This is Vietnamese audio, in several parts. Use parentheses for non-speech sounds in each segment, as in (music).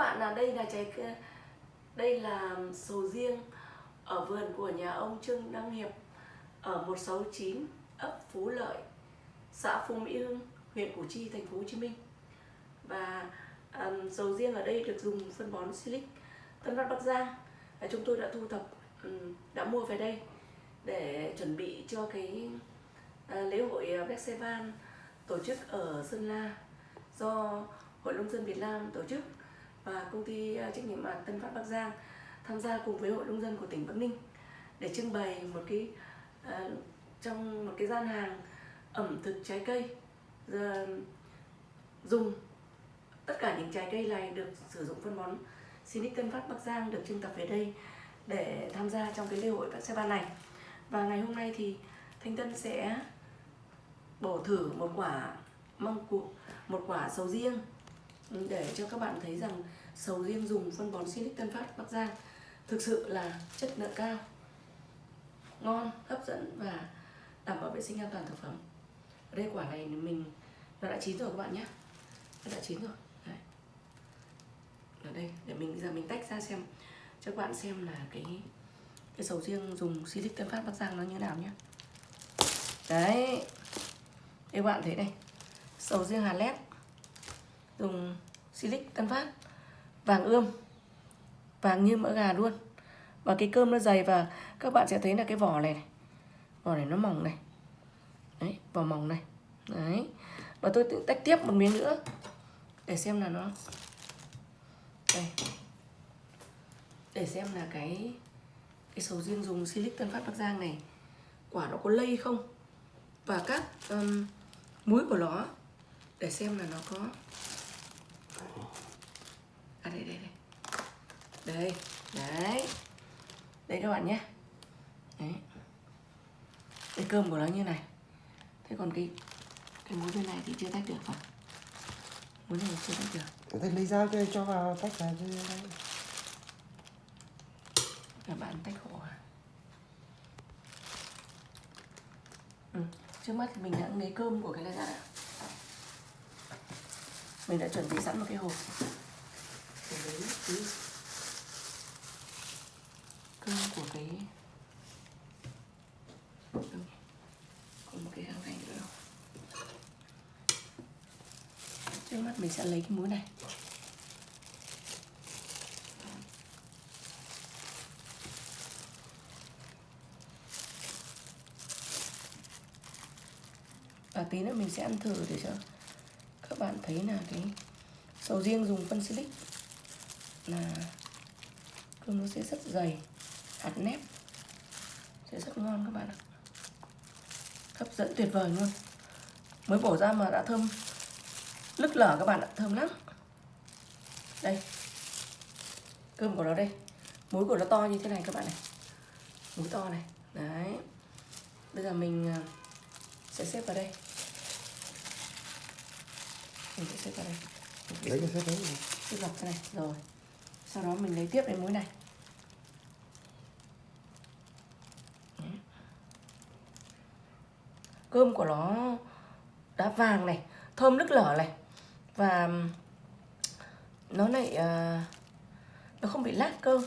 bạn là đây là trái đây là sầu riêng ở vườn của nhà ông Trương Đăng Hiệp ở 169 ấp Phú Lợi, xã Phú Mỹ Hưng, huyện Củ Chi, thành phố Hồ Chí Minh. Và um, sầu riêng ở đây được dùng phân bón Silic Tân Phát Bắc Giang. Và chúng tôi đã thu thập um, đã mua về đây để chuẩn bị cho cái uh, lễ hội à, Festival tổ chức ở Sơn La do Hội Nông dân Việt Nam tổ chức và công ty ờ, trách nhiệm hạn Tân Phát Bắc Giang tham gia cùng với Hội Nông dân của tỉnh Bắc Ninh để trưng bày một cái uh, trong một cái gian hàng ẩm thực trái cây dùng tất cả những trái cây này được sử dụng phân bón Sinic Tân Phát Bắc Giang được trưng tập về đây để tham gia trong cái lễ hội festival này. Và ngày hôm nay thì Thanh Tân sẽ bổ thử một quả măng cụt một quả sầu riêng để cho các bạn thấy rằng sầu riêng dùng phân bón Silic Tân Phát Bắc Giang thực sự là chất lượng cao, ngon, hấp dẫn và đảm bảo vệ sinh an toàn thực phẩm. Ở đây quả này mình, nó đã chín rồi các bạn nhé. Nó đã chín rồi. Đấy. ở đây, để mình bây giờ mình tách ra xem, cho các bạn xem là cái cái sầu riêng dùng Silic Tân Phát Bắc Giang nó như nào nhé. Đấy. Đây, các bạn thấy đây. Sầu riêng Hà Lét dùng Silic Tân Phát vàng ươm vàng như mỡ gà luôn. Và cái cơm nó dày và các bạn sẽ thấy là cái vỏ này, này. vỏ này nó mỏng này. Đấy vỏ mỏng này. Đấy. Và tôi tự tách tiếp một miếng nữa để xem là nó đây. Để xem là cái cái sầu riêng dùng silic tân phát bắc giang này quả nó có lây không? Và các um, muối của nó để xem là nó có à đây đây đây. Đây đấy. Đây các bạn nhé. Đấy. Cái cơm của nó như này. Thế còn cái cái muối bên này thì chưa tách được phải muối này chưa tách được. Thế lấy dao cho cho vào tách ra cho các bạn tách hộ à ừ. trước mắt thì mình đã lấy cơm của cái này ra mình đã chuẩn bị sẵn một cái hộp để cái cái cơm của cái còn một cái hàng này nữa trước mắt mình sẽ lấy cái muối này. Và tí nữa mình sẽ ăn thử để cho các bạn thấy là cái sầu riêng dùng phân silic là cơm nó sẽ rất dày hạt nếp. Sẽ rất ngon các bạn ạ. Hấp dẫn tuyệt vời luôn. Mới bổ ra mà đã thơm lức lở các bạn ạ thơm lắm. Đây. Cơm của nó đây. Muối của nó to như thế này các bạn này. Muối to này. Đấy. Bây giờ mình à, sẽ xếp vào đây. Mình sẽ xếp vào đây. Lấy cái xếp đấy xếp dọc thế này. Rồi sau đó mình lấy tiếp cái muối này. Cơm của nó đã vàng này thơm nức lở này. Và nó lại uh, nó không bị lát cơm.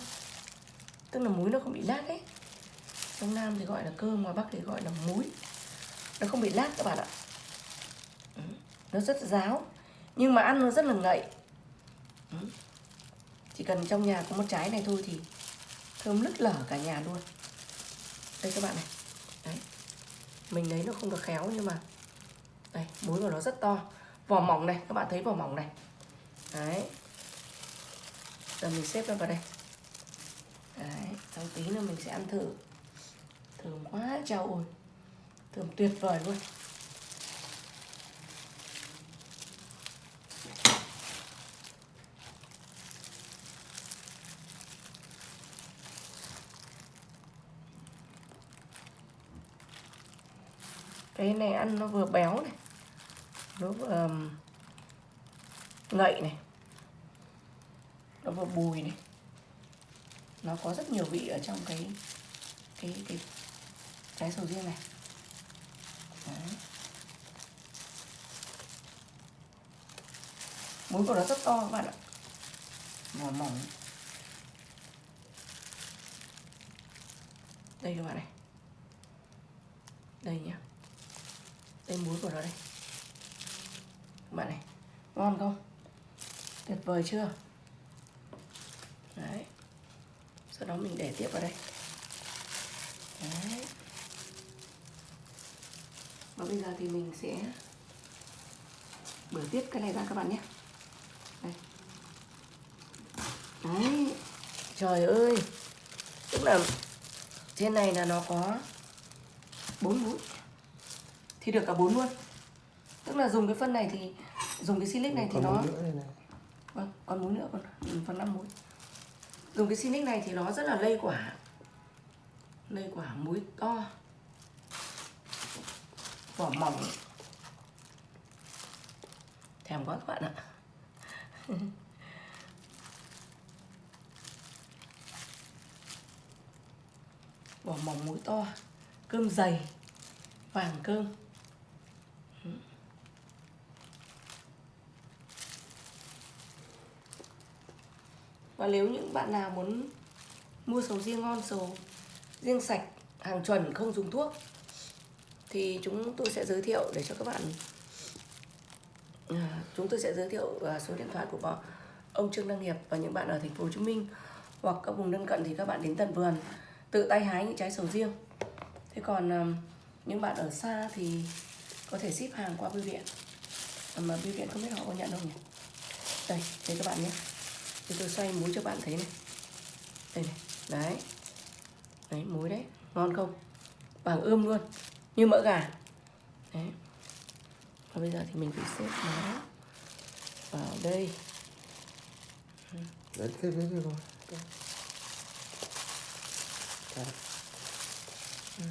Tức là muối nó không bị lát ấy. Trong nam thì gọi là cơm ngoài bắc thì gọi là muối. Nó không bị lát các bạn ạ. Nó rất ráo nhưng mà ăn nó rất là ngậy chỉ cần trong nhà có một trái này thôi thì thơm lứt lở cả nhà luôn. Đây các bạn này. Đấy. Mình lấy nó không được khéo nhưng mà, đây, muối của nó rất to. Vỏ mỏng này, các bạn thấy vỏ mỏng này. Đấy. Giờ mình xếp nó vào đây. Đấy, sau tí nữa mình sẽ ăn thử. Thơm quá, trao ôi. Thơm tuyệt vời luôn. Cái này ăn nó vừa béo này, nó vừa ngậy này, nó vừa bùi này. Nó có rất nhiều vị ở trong cái cái cái trái sầu riêng này. Đấy. muối của nó rất to các bạn ạ. Vỏ mỏng. Đây các bạn này. Đây nhá tên muối của nó đây. Các bạn này, ngon không? Tuyệt vời chưa? Đấy. Sau đó mình để tiếp vào đây. Đấy. Và bây giờ thì mình sẽ bửa tiếp cái này ra các bạn nhé. Đây. Đấy. Trời ơi. Tức là trên này là nó có bốn mũi thì được cả bốn luôn. Tức là dùng cái phân này thì dùng cái silic này thì Còn nó nữa này vâng còn múi nữa còn phần năm múi dùng cái silic này thì nó rất là lây quả. Lây quả múi to. Vỏ mỏng. Thèm quá các bạn ạ. (laughs) Vỏ mỏng múi to. Cơm dày. Vàng cơm và nếu những bạn nào muốn mua sầu riêng ngon sầu riêng sạch hàng chuẩn không dùng thuốc thì chúng tôi sẽ giới thiệu để cho các bạn à, chúng tôi sẽ giới thiệu à, số điện thoại của ông Trương Đăng Hiệp và những bạn ở thành phố Hồ Chí Minh hoặc các vùng lân cận thì các bạn đến tận vườn tự tay hái những trái sầu riêng. Thế còn à, những bạn ở xa thì có thể ship hàng qua bưu điện. Mà bưu điện không biết họ có nhận không nhỉ? Đây đây các bạn nhé thì tôi xoay muối cho bạn thấy này. Đây này đấy. Đấy muối đấy ngon không? Vàng ươm luôn như mỡ gà. Đấy. Và bây giờ thì mình phải xếp nó vào đây. Đấy cái đấy rồi.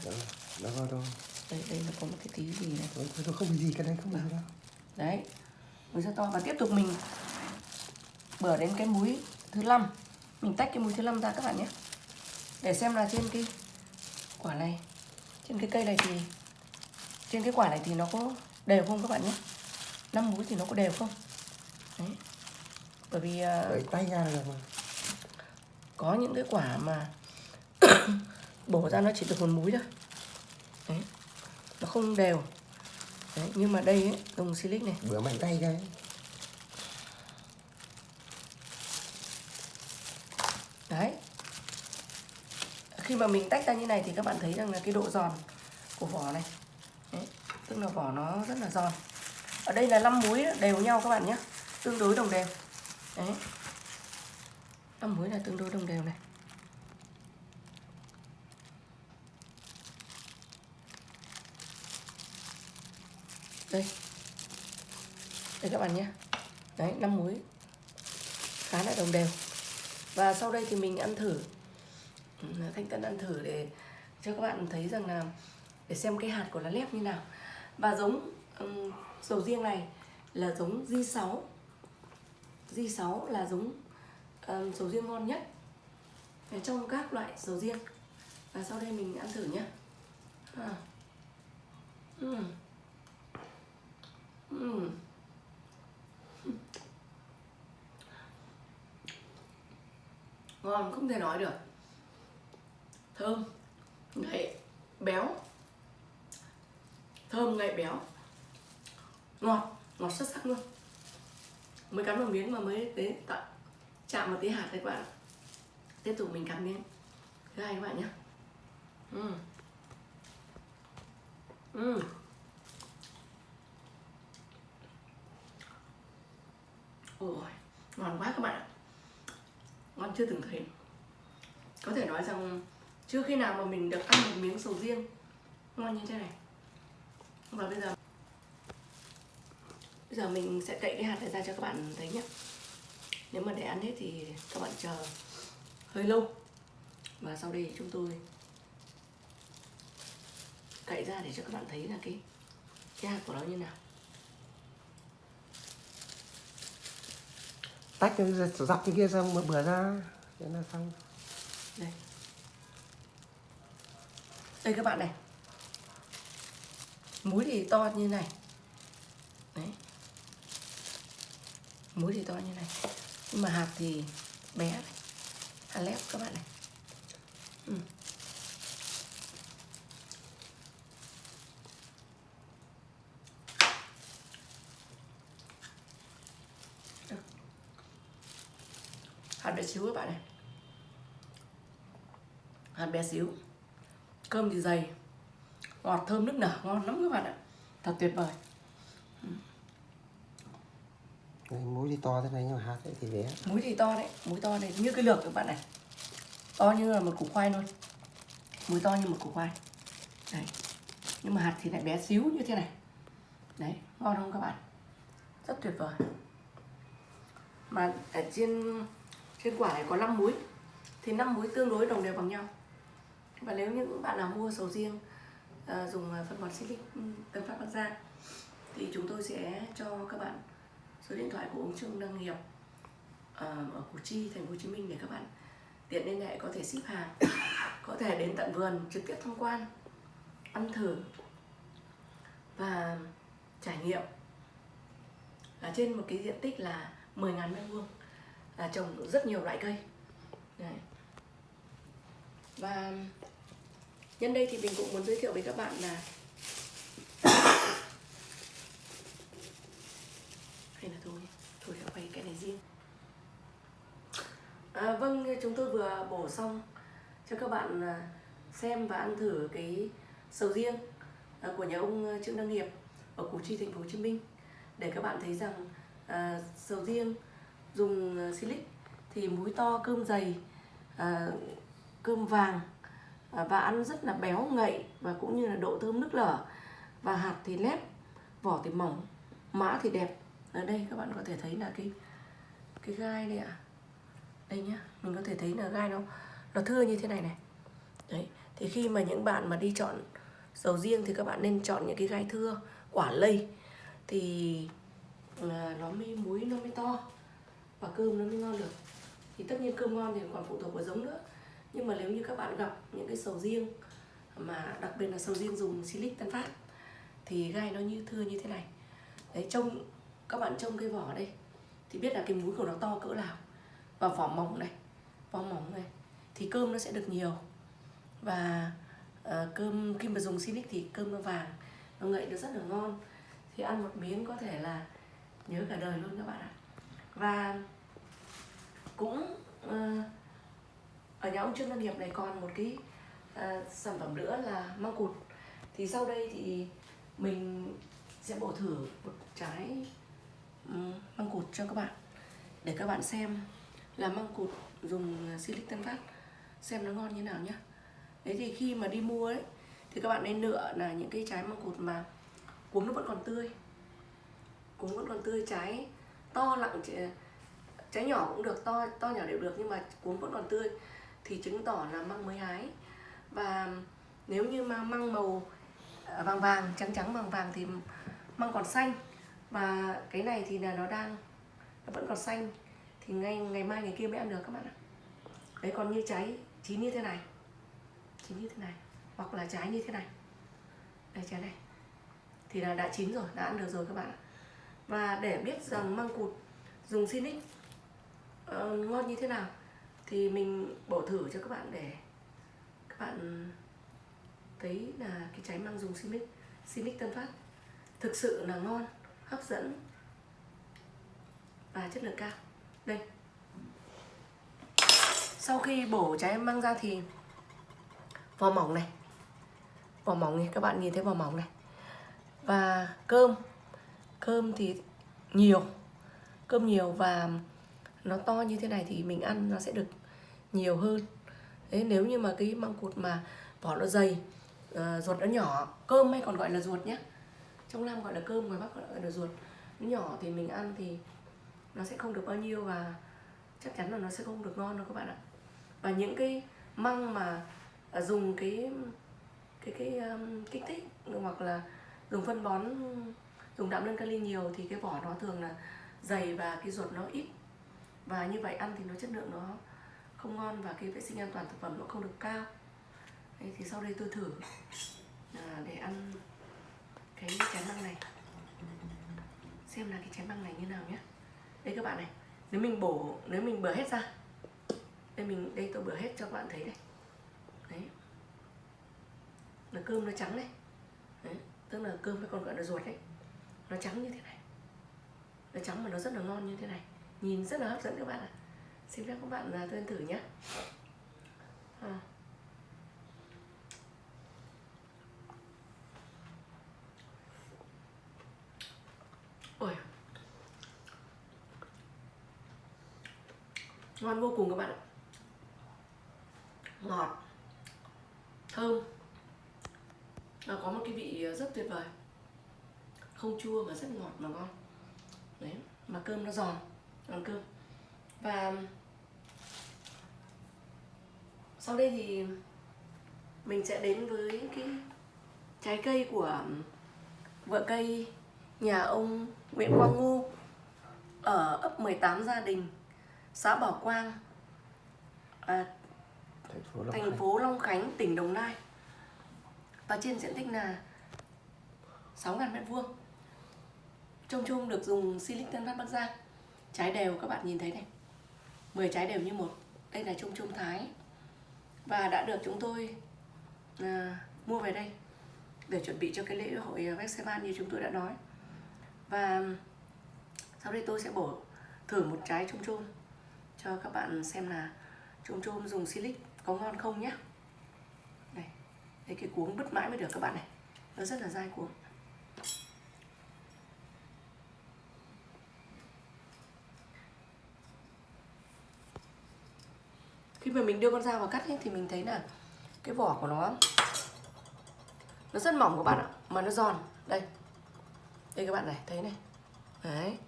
Đó, đó đâu? Đây đây nó có một cái tí gì này. Thôi, không gì cái đấy không bị gì đâu. Đấy. Muối rất to. Và tiếp tục mình bữa đến cái muối thứ năm. Mình tách cái muối thứ năm ra các bạn nhé. Để xem là trên cái quả này. Trên cái cây này thì trên cái quả này thì nó có đều không các bạn nhé? Năm muối thì nó có đều không? Đấy. Bởi vì à, đẩy tay ra là mà có những cái quả mà (coughs) bổ ra nó chỉ được một múi thôi. Đấy. Nó không đều. Đấy nhưng mà đây ấy, dùng silic này. Bữa mạnh tay cái đấy khi mà mình tách ra như này thì các bạn thấy rằng là cái độ giòn của vỏ này. Đấy. tức là vỏ nó rất là giòn. Ở đây là 5 muối đều nhau các bạn nhé. Tương đối đồng đều. Đấy. 5 muối là tương đối đồng đều này. Đây. Đây các bạn nhé. Đấy 5 muối khá là đồng đều. Và sau đây thì mình ăn thử thanh tân ăn thử để cho các bạn thấy rằng là để xem cái hạt của lá lép như nào và giống um, sầu riêng này là giống J6 J6 là giống um, sầu riêng ngon nhất trong các loại sầu riêng và sau đây mình ăn thử nhé à. uhm. Uhm. (laughs) ngon không thể nói được thơm, ngậy béo. Thơm, ngậy béo. Ngọt ngọt xuất sắc luôn. Mới cắn một miếng mà mới đến tận chạm một tí hạt đấy các bạn tiếp tục mình cắn miếng. Thứ hai các bạn nhé. Ừ. Ừ. ôi, ngon quá các bạn ạ. Ngon chưa từng thấy. Có thể nói rằng chưa khi nào mà mình được ăn một miếng sầu riêng? Ngon như thế này. Và bây giờ bây giờ mình sẽ cậy cái hạt này ra cho các bạn thấy nhé. Nếu mà để ăn hết thì các bạn chờ hơi lâu. Và sau đây chúng tôi cậy ra để cho các bạn thấy là cái cái hạt của nó như nào. Tách cái dọc cái kia xong mà bừa ra. Thế là xong. Đây đây các bạn này. Múi thì to như này. Đấy. Múi thì to như này. Nhưng mà hạt thì bé này. hạt lép các bạn này. Ừ. Hạt bé xíu các bạn này. Hạt bé xíu cơm thì dày ngọt thơm nước nở ngon lắm các bạn ạ. Thật tuyệt vời. Đây, muối thì to thế này nhưng mà hạt thì bé. Muối thì to đấy muối to này như cái lược các bạn này. To như là một củ khoai luôn muối to như một củ khoai. Đấy. Nhưng mà hạt thì lại bé xíu như thế này. Đấy ngon không các bạn? Rất tuyệt vời. Mà ở trên trên quả này có 5 muối. Thì 5 muối tương đối đồng đều bằng nhau và nếu những bạn nào mua sầu riêng à, dùng ờ, phân bón silic ừ, Tân Phát Bắc Giang thì chúng tôi sẽ cho các bạn số điện thoại của ông Trương Đăng Nghiệp ờ, ở Củ Chi, Thành phố Hồ Chí Minh để các bạn tiện liên hệ có thể ship hàng, có thể đến tận vườn trực tiếp tham quan, ăn thử và trải nghiệm ở trên một cái diện tích là 10.000 mét vuông là trồng rất nhiều loại cây. Đấy. Và nhân đây thì mình cũng muốn giới thiệu với các bạn là (coughs) hay là thôi thôi đã quay cái này riêng. À, vâng chúng tôi vừa bổ xong cho các bạn à, xem và ăn thử cái sầu riêng à, của nhà ông à, Trương Đăng hiệp ở Củ Chi thành phố Hồ Chí Minh. Để các bạn thấy rằng à, sầu riêng dùng silic thì múi to cơm dày à, cơm vàng Ờ, và ăn rất là béo ngậy và cũng như là độ thơm nước lở. Và hạt thì lép vỏ thì mỏng mã thì đẹp. Ở đây các bạn có thể thấy là cái cái gai đây ạ. À. đây nhá mình có thể thấy là gai nó nó thưa như thế này này. Đấy thì khi mà những bạn mà đi chọn sầu riêng thì các bạn nên chọn những cái gai thưa quả lây. Thì à, nó mới muối nó mới to và cơm nó mới ngon được. Thì tất nhiên cơm ngon thì còn phụ thuộc vào giống nữa nhưng mà nếu như các bạn gặp những cái sầu riêng mà đặc biệt là sầu riêng dùng silic tân phát thì gai nó như thưa như thế này. Đấy trông các bạn trông cái vỏ đây thì biết là cái múi của nó to cỡ nào. Và vỏ mỏng này vỏ mỏng này thì cơm nó sẽ được nhiều. Và uh, cơm khi mà dùng silic thì cơm nó vàng nó ngậy nó rất là ngon. Thì ăn một miếng có thể là nhớ cả đời luôn các bạn ạ. Và cũng uh, nhà ông Trương Văn Hiệp này còn một cái uh, sản phẩm nữa là măng cụt. Thì sau đây thì mình sẽ bổ thử một trái măng cụt cho các bạn. Để các bạn xem là măng cụt dùng silic tân phát xem nó ngon như nào nhá. Đấy thì khi mà đi mua ấy thì các bạn nên lựa là những cái trái măng cụt mà cuống nó vẫn còn tươi. Cuống vẫn còn tươi trái to lặng trái nhỏ cũng được to to nhỏ đều được nhưng mà cuống vẫn còn tươi thì chứng tỏ là măng mới hái. Và nếu như mà măng màu à, vàng vàng trắng trắng vàng vàng thì măng còn xanh. Và cái này thì là nó đang nó vẫn còn xanh. Thì ngay ngày mai ngày kia mới ăn được các bạn ạ. Đấy còn như trái chín như thế này. Chín như thế này hoặc là trái như thế này. Đây trái này. Thì là đã chín rồi đã ăn được rồi các bạn ạ. Và để biết rằng măng cụt dùng Sinic uh, ờ, ngon như thế nào thì mình bổ thử cho các bạn để các bạn thấy là cái trái măng dùng simic simic Tân Phát thực sự là ngon, hấp dẫn và chất lượng cao. Đây. Sau khi bổ trái măng ra thì vỏ mỏng này. Vỏ mỏng này, các bạn nhìn thấy vỏ mỏng này. Và cơm. Cơm thì nhiều. Cơm nhiều và nó to như thế này thì mình ăn nó sẽ được nhiều hơn. Đấy nếu như mà cái măng cụt mà vỏ nó dày uh, ruột nó nhỏ cơm hay còn gọi là ruột nhé trong nam gọi là cơm ngoài bắc gọi là ruột. Nó nhỏ thì mình ăn thì nó sẽ không được bao nhiêu và chắc chắn là nó sẽ không được ngon đâu các bạn ạ. Và những cái măng mà à, dùng cái cái cái um, kích thích hoặc là dùng phân bón dùng đạm đơn kali nhiều thì cái vỏ nó thường là dày và cái ruột nó ít. Và như vậy ăn thì nó chất lượng nó không ngon và cái vệ sinh an toàn thực phẩm nó không được cao. Đấy, thì sau đây tôi thử à, để ăn cái trái măng này. Xem là cái trái măng này như nào nhé. Đây các bạn này nếu mình bổ nếu mình bừa hết ra đây mình đây tôi bừa hết cho các bạn thấy đây đấy. Là cơm nó trắng đấy, đấy. tức là cơm hay còn gọi là ruột đấy. Nó trắng như thế này. Nó trắng mà nó rất là ngon như thế này. Nhìn rất là hấp dẫn các bạn ạ xin phép các bạn là tôi thử nhé. À. ôi. Ngon vô cùng các bạn ạ. Ngọt. Thơm. Và có một cái vị à, rất tuyệt vời. Không chua mà rất ngọt mà ngon. Đấy, mà cơm nó giòn ăn cơm. Và sau đây thì mình sẽ đến với cái trái cây của vựa cây nhà ông Nguyễn Quang Ngô ở ấp 18 gia đình xã Bảo Quang à, thành phố Long thành Khánh. phố Long Khánh tỉnh Đồng Nai. Và trên diện tích là 6.000 mét vuông. Trông chung được dùng silic tân phát Bắc Giang. Trái đều các bạn nhìn thấy này. 10 trái đều như một. Đây là trông chung thái và đã được chúng tôi à, mua về đây để chuẩn bị cho cái lễ hội à, Vexeman như chúng tôi đã nói. Và sau đây tôi sẽ bổ thử một trái chôm chôm cho các bạn xem là chôm chôm dùng silic có ngon không nhé. Đây đây cái cuống bứt mãi mới được các bạn này. Nó rất là dai cuống. Khi mà mình đưa con dao vào cắt ấy, thì mình thấy là cái vỏ của nó nó rất mỏng các bạn ạ mà nó giòn. Đây. Đây các bạn này thấy này. Đấy.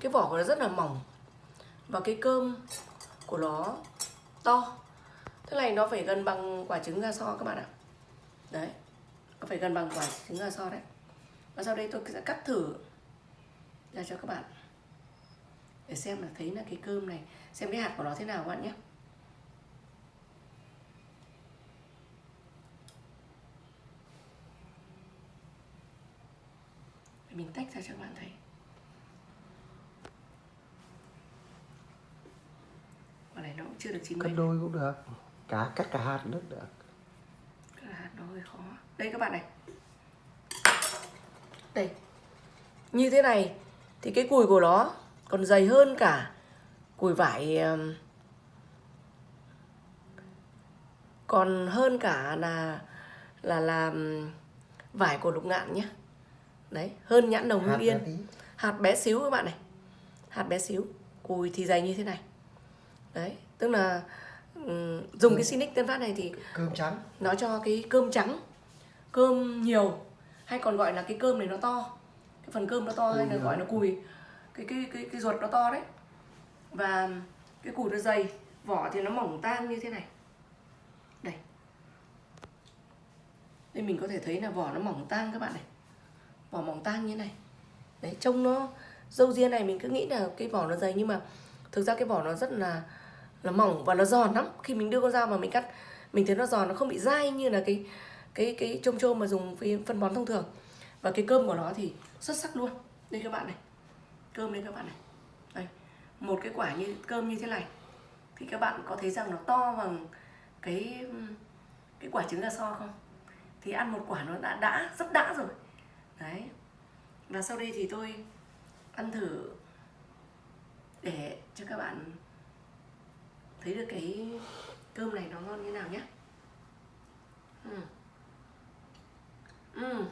Cái vỏ của nó rất là mỏng. Và cái cơm của nó to. Thế này nó phải gần bằng quả trứng gà so các bạn ạ. Đấy. Nó phải gần bằng quả trứng gà so đấy. Và sau đây tôi sẽ cắt thử ra cho các bạn để xem là thấy là cái cơm này xem cái hạt của nó thế nào các bạn nhé. Mình tách ra cho các bạn thấy. Quả này nó cũng chưa được chín cắt đôi cũng được. Cả cắt cả hạt nước được. Cái hạt nó hơi khó. Đây các bạn này. Đây. Như thế này thì cái cùi của nó còn dày hơn cả cùi vải um, còn hơn cả là là là um, vải của lục ngạn nhé. Đấy hơn nhãn đồng hương hạt yên. hạt bé xíu các bạn này. Hạt bé xíu. Cùi thì dày như thế này. Đấy tức là ừm, dùng cái Sinic Tân Phát này thì cơm trắng. nó cho cái cơm trắng cơm nhiều hay còn gọi là cái cơm này nó to. Cái phần cơm nó to hay là gọi nó- là cùi cái cái cái cái ruột nó to đấy. Và cái củ nó dày, vỏ thì nó mỏng tan như thế này. Đây. Đây mình có thể thấy là vỏ nó mỏng tan các bạn này. Vỏ mỏng tan như này. Đấy, trông nó, dâu ria này mình cứ nghĩ là cái vỏ nó dày nhưng mà thực ra cái vỏ nó rất là là mỏng và nó giòn lắm. Khi mình đưa con dao mà mình cắt, mình thấy nó giòn, nó không bị dai như là cái cái cái trôm trôm mà dùng phân bón thông thường. Và cái cơm của nó thì xuất sắc luôn. Đây các bạn này cơm lên các bạn này. Đây, một cái quả như, cơm như thế này. Thì các bạn có thấy rằng nó to bằng cái cái quả trứng gà so không? Thì ăn một quả nó đã đã rất đã rồi. Đấy. Và sau đây thì tôi ăn thử để cho các bạn thấy được cái cơm này nó ngon như nào nhé. Ừ. Ừ.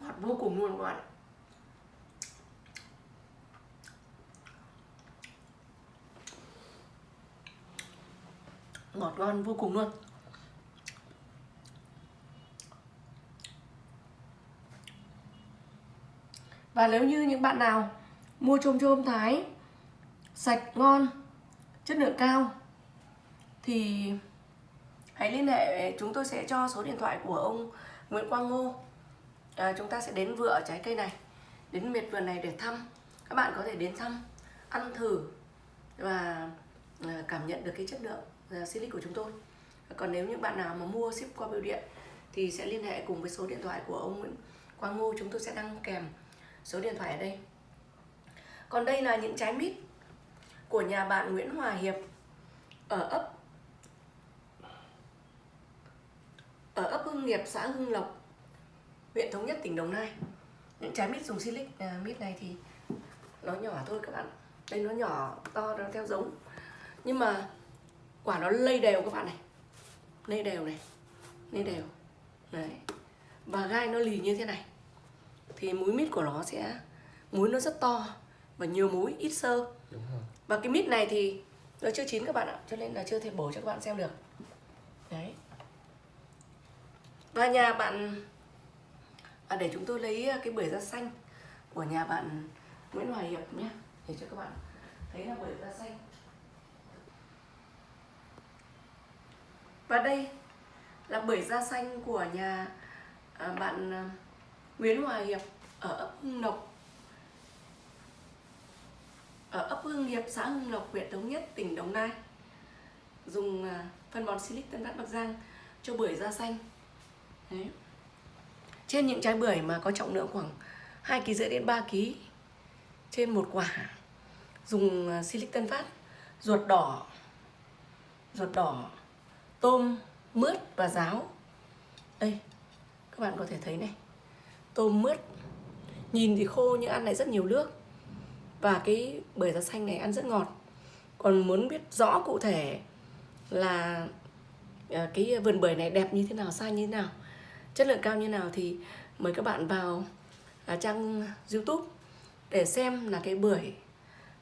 ngọt vô cùng luôn các bạn ngọt ngon vô cùng luôn. Và nếu như những bạn nào mua chôm chôm thái sạch ngon chất lượng cao thì hãy liên hệ chúng tôi sẽ cho số điện thoại của ông Nguyễn Quang Ngô. À, chúng ta sẽ đến vựa trái cây này đến miệt vườn này để thăm. Các bạn có thể đến thăm ăn thử và à, cảm nhận được cái chất lượng. Ờ, silic của chúng tôi còn nếu những bạn nào mà mua ship qua bưu điện thì sẽ liên hệ cùng với số điện thoại của ông Nguyễn Quang Ngô chúng tôi sẽ đăng kèm số điện thoại ở đây còn đây là những trái mít của nhà bạn Nguyễn Hòa Hiệp ở ấp ở ấp Hưng Nghiệp, xã Hưng Lộc, huyện Thống Nhất, tỉnh Đồng Nai. Những trái mít dùng silic à, mít này thì nó nhỏ thôi các bạn. Đây nó nhỏ to nó theo giống. Nhưng mà quả nó lây đều các bạn này. Lây đều này. Lây đều. Đấy. Và gai nó lì như thế này. Thì múi mít của nó sẽ múi nó rất to và nhiều múi ít sơ. Và cái mít này thì nó chưa chín các bạn ạ, cho nên là chưa thể bổ cho các bạn xem được. Đấy. Và nhà bạn à, để chúng tôi lấy cái bưởi da xanh của nhà bạn Nguyễn Hoài Hiệp nhé, để cho các bạn thấy là bưởi da xanh. Và đây là bưởi da xanh của nhà à, bạn à, Nguyễn Hòa Hiệp ở ấp Hưng Lộc. Ở ấp Hưng Hiệp, xã Hưng Lộc, huyện Thống Nhất, tỉnh Đồng Nai. Dùng à, phân bón Silic Tân Phát Bắc Giang cho bưởi da xanh. Đấy. trên những trái bưởi mà có trọng lượng khoảng 2 kg rưỡi đến 3 kg trên một quả dùng Silic Tân Phát ruột đỏ ruột đỏ tôm, mướt và ráo. Đây, các bạn có thể thấy này. Tôm, mướt. Nhìn thì khô nhưng ăn lại rất nhiều nước. Và cái bưởi da xanh này ăn rất ngọt. Còn muốn biết rõ cụ thể là ờ, cái vườn bưởi này đẹp như thế nào sai như thế nào, chất lượng cao như thế nào thì mời các bạn vào à, trang youtube để xem là cái bưởi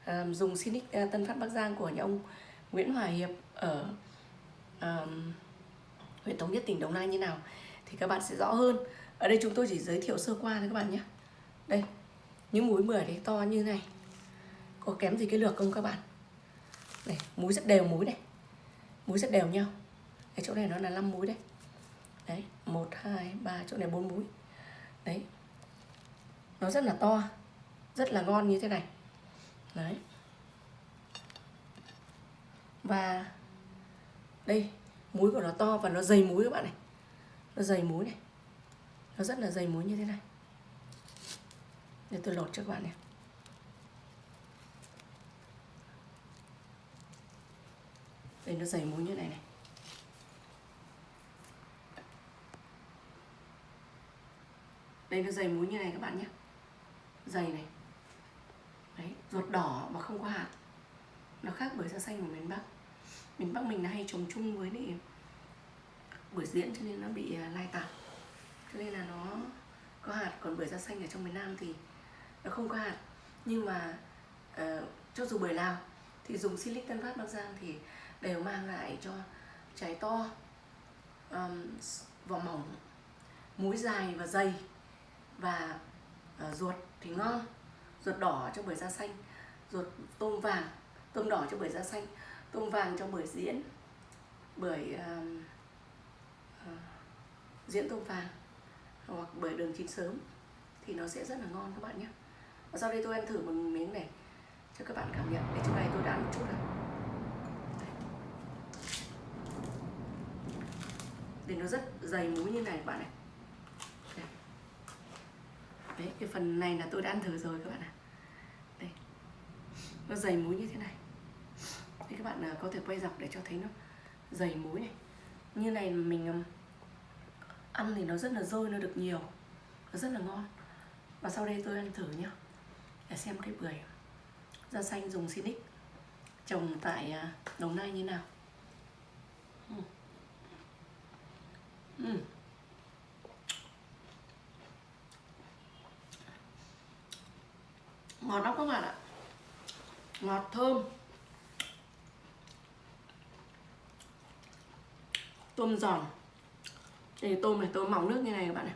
ờ, dùng Sinic ờ, Tân Phát Bắc Giang của nhà ông Nguyễn Hòa Hiệp ở um, huyện Thống Nhất tỉnh Đồng Nai như nào thì các bạn sẽ rõ hơn. Ở đây chúng tôi chỉ giới thiệu sơ qua thôi các bạn nhé. Đây những múi bưởi đấy to như này. Có kém gì cái lược không các bạn? Này múi rất đều múi này. Múi rất đều nhau. Cái chỗ này nó là 5 múi đấy. Đấy một hai ba chỗ này bốn múi. Đấy. Nó rất là to rất là ngon như thế này. Đấy. Và đây, múi của nó to và nó dày múi các bạn này. Nó dày múi này. Nó rất là dày múi như thế này. Để tôi lột cho các bạn này. Đây, nó dày múi như này này. Đây, nó dày múi như này các bạn nhé. Dày này. Đấy, ruột đỏ mà không có hạt. Nó khác với da xanh của miền bắc miền bắc mình là hay trồng chung với lại bưởi diễn cho nên nó bị à, lai tạp cho nên là nó có hạt còn bưởi da xanh ở trong miền nam thì nó không có hạt. Nhưng mà uh, cho dù bưởi nào thì dùng silic tân phát bắc giang thì đều mang lại cho trái to um, vỏ mỏng múi dài và dày và uh, ruột thì ngon. Ruột đỏ cho bưởi da xanh ruột tôm vàng tôm đỏ cho bưởi da xanh tôm vàng cho buổi diễn bởi uh, um, uh, ờ, diễn tôm vàng hoặc bởi đường chín sớm thì nó sẽ rất là ngon các bạn nhé. Và sau đây tôi ăn thử một miếng này cho các bạn cảm nhận. Để chỗ này tôi đã ăn một chút rồi để nó rất dày múi như này các bạn này. Đây. đấy cái phần này là tôi đã ăn thử rồi các bạn ạ. Đây. Nó dày múi như thế này thì các bạn à, có thể quay dọc để cho thấy nó dày muối này. Như này mình ăn thì nó rất là dôi, nó được nhiều, nó rất là ngon. Và sau đây tôi ăn thử nhá, để xem cái bưởi da xanh dùng Sinic trồng tại à, Đồng Nai như nào. Uhm. Uhm. ngọt lắm các bạn ạ. Ngọt thơm. Tôm giòn. Đây tôm này, tôm mỏng nước như này các bạn này.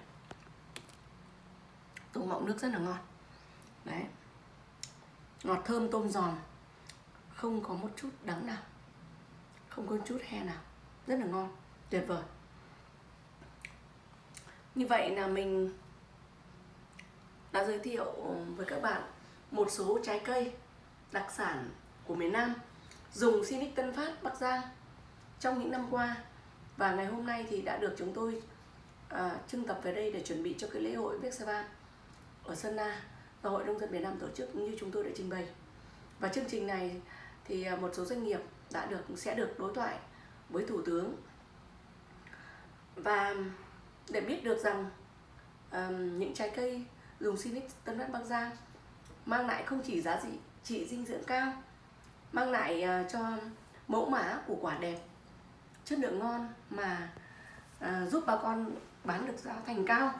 Tôm mỏng nước rất là ngon. Đấy. Ngọt thơm tôm giòn. Không có một chút đắng nào. Không có chút he nào. Rất là ngon. Tuyệt vời. Như vậy là mình đã giới thiệu với các bạn một số trái cây đặc sản của miền Nam dùng Sinic Tân Phát, Bắc Giang trong những năm qua và ngày hôm nay thì đã được chúng tôi à, trưng tập về đây để chuẩn bị cho cái lễ hội Vexavan ở Sơn La do Hội Nông dân Việt Nam tổ chức như chúng tôi đã trình bày. Và chương trình này thì à, một số doanh nghiệp đã được sẽ được đối thoại với Thủ tướng và để biết được rằng um, những trái cây dùng Sinic Tân Đất Bắc Giang mang lại không chỉ giá trị trị dinh dưỡng cao mang lại uh, cho mẫu mã của quả đẹp chất lượng ngon mà à, giúp bà con bán được giá thành cao.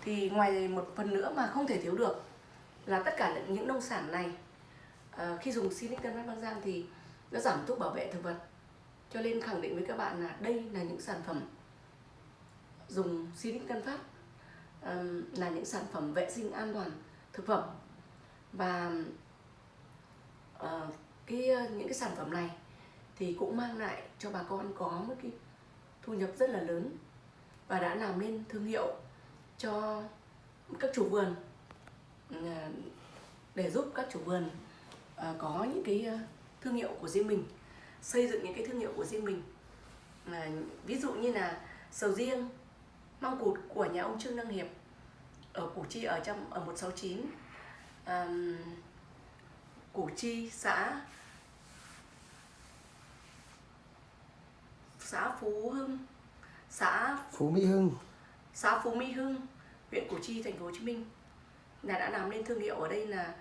Thì ngoài một phần nữa mà không thể thiếu được là tất cả những nông sản này à, khi dùng silicon Tân băng Giang thì nó giảm thuốc bảo vệ thực vật. Cho nên khẳng định với các bạn là đây là những sản phẩm dùng silicon Tân Phát à, là những sản phẩm vệ sinh an toàn thực phẩm. Và à, cái ờ, những cái sản phẩm này thì cũng mang lại cho bà con có một cái thu nhập rất là lớn và đã làm nên thương hiệu cho các chủ vườn à, để giúp các chủ vườn à, có những cái à, thương hiệu của riêng mình xây dựng những cái thương hiệu của riêng mình. À, ví dụ như là sầu riêng măng cụt của nhà ông Trương Đăng Hiệp ở Củ Chi ở trong ở 169 um, Củ Chi xã xã Phú Hưng. Xã Phú Mỹ Hưng. Xã Phú Mỹ Hưng huyện Củ Chi thành phố Hồ Chí Minh. Là đã làm nên thương hiệu ở đây là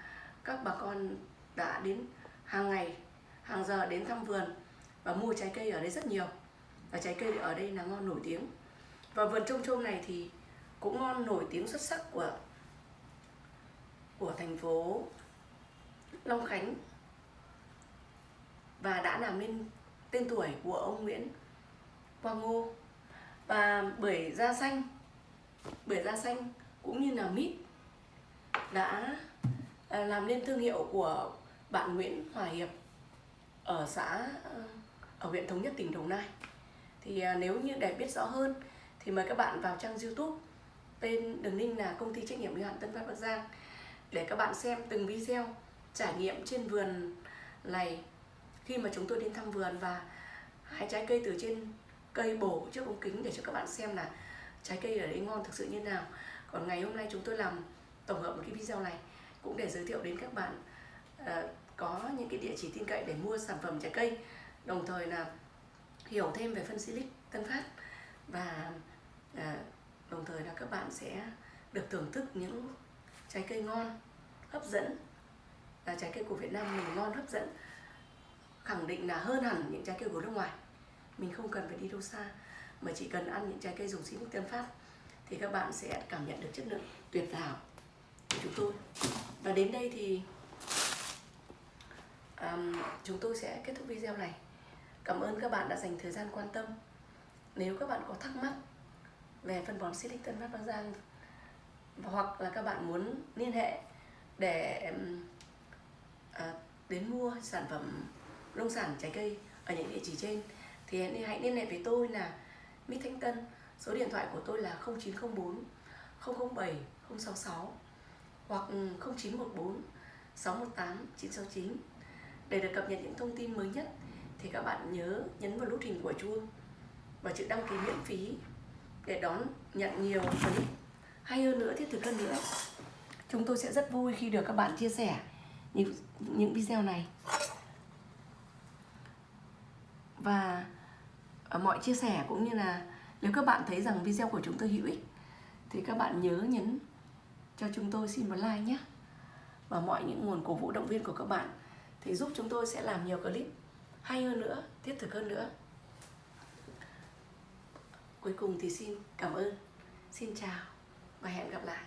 các bà con đã đến hàng ngày hàng giờ đến thăm vườn và mua trái cây ở đây rất nhiều. Và trái cây ở đây là ngon nổi tiếng. Và vườn trôm trôm này thì cũng ngon nổi tiếng xuất sắc của của thành phố Long Khánh. Và đã làm nên tên tuổi của ông Nguyễn Quang Ngô. Và bưởi da xanh, bưởi da xanh cũng như là mít đã à, làm nên thương hiệu của bạn Nguyễn Hòa Hiệp ở xã ờ, ở huyện Thống Nhất, tỉnh Đồng Nai. Thì à, nếu như để biết rõ hơn thì mời các bạn vào trang YouTube tên đường link là công ty trách nhiệm hữu hạn Tân Phát Bắc Giang để các bạn xem từng video trải nghiệm trên vườn này khi mà chúng tôi đến thăm vườn và hái trái cây từ trên cây bổ trước ống kính để cho các bạn xem là trái cây ở đấy ngon thực sự như nào. Còn ngày hôm nay chúng tôi làm tổng hợp một cái video này cũng để giới thiệu đến các bạn uh, có những cái địa chỉ tin cậy để mua sản phẩm trái cây đồng thời là hiểu thêm về phân silic Tân Phát và uh, đồng thời là các bạn sẽ được thưởng thức những trái cây ngon hấp dẫn. Là trái cây của Việt Nam mình ngon hấp dẫn khẳng định là hơn hẳn những trái cây của nước ngoài mình không cần phải đi đâu xa mà chỉ cần ăn những trái cây dùng silic Tân Phát thì các bạn sẽ cảm nhận được chất lượng tuyệt vời của chúng tôi. Và đến đây thì um, chúng tôi sẽ kết thúc video này. Cảm ơn các bạn đã dành thời gian quan tâm. Nếu các bạn có thắc mắc về phân bón Silic Tân Phát Bắc Giang hoặc là các bạn muốn liên hệ để uh, đến mua sản phẩm nông sản trái cây ở những địa chỉ trên thì hãy liên hệ với tôi là Mít Thanh Tân. Số điện thoại của tôi là 0904 007 066 hoặc 0914 618 969 để được cập nhật những thông tin mới nhất thì các bạn nhớ nhấn vào nút hình của chuông và chữ đăng ký miễn phí để đón nhận nhiều clip hay hơn nữa thiết thực hơn nữa. Chúng tôi sẽ rất vui khi được các bạn chia sẻ những, những video này. Và mọi chia sẻ cũng như là nếu các bạn thấy rằng video của chúng tôi hữu ích, thì các bạn nhớ nhấn cho chúng tôi xin một like nhé. Và mọi những nguồn cổ vũ động viên của các bạn thì giúp chúng tôi sẽ làm nhiều clip hay hơn nữa, thiết thực hơn nữa. Cuối cùng thì xin cảm ơn. Xin chào và hẹn gặp lại.